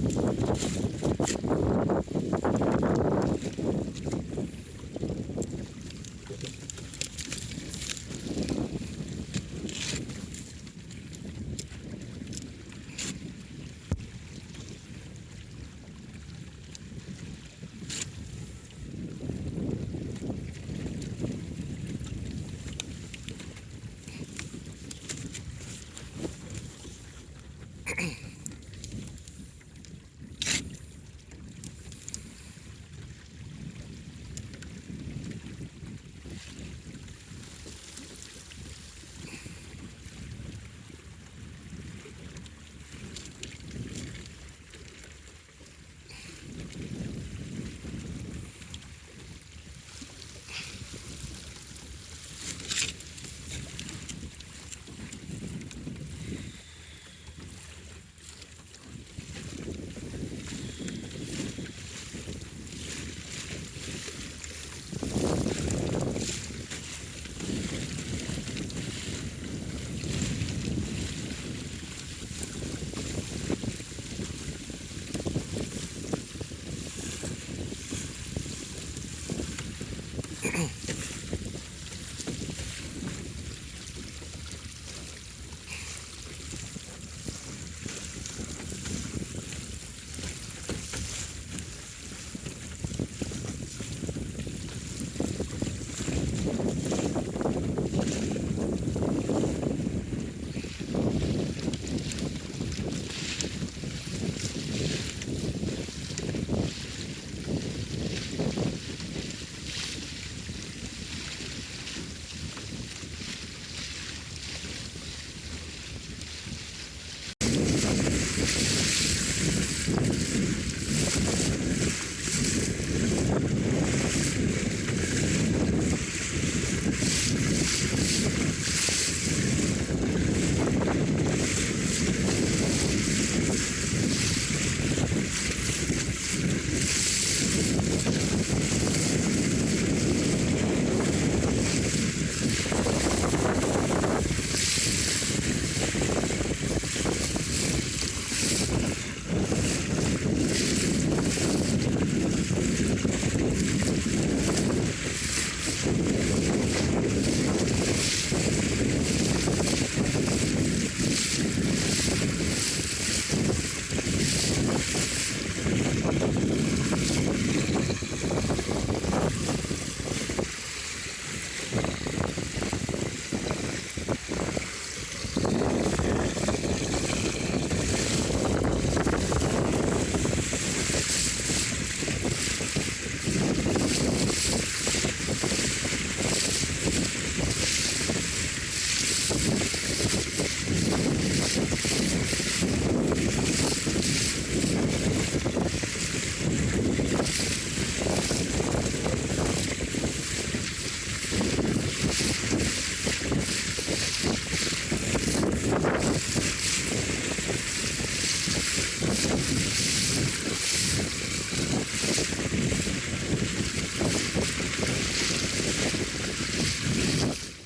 フフフフ。うん。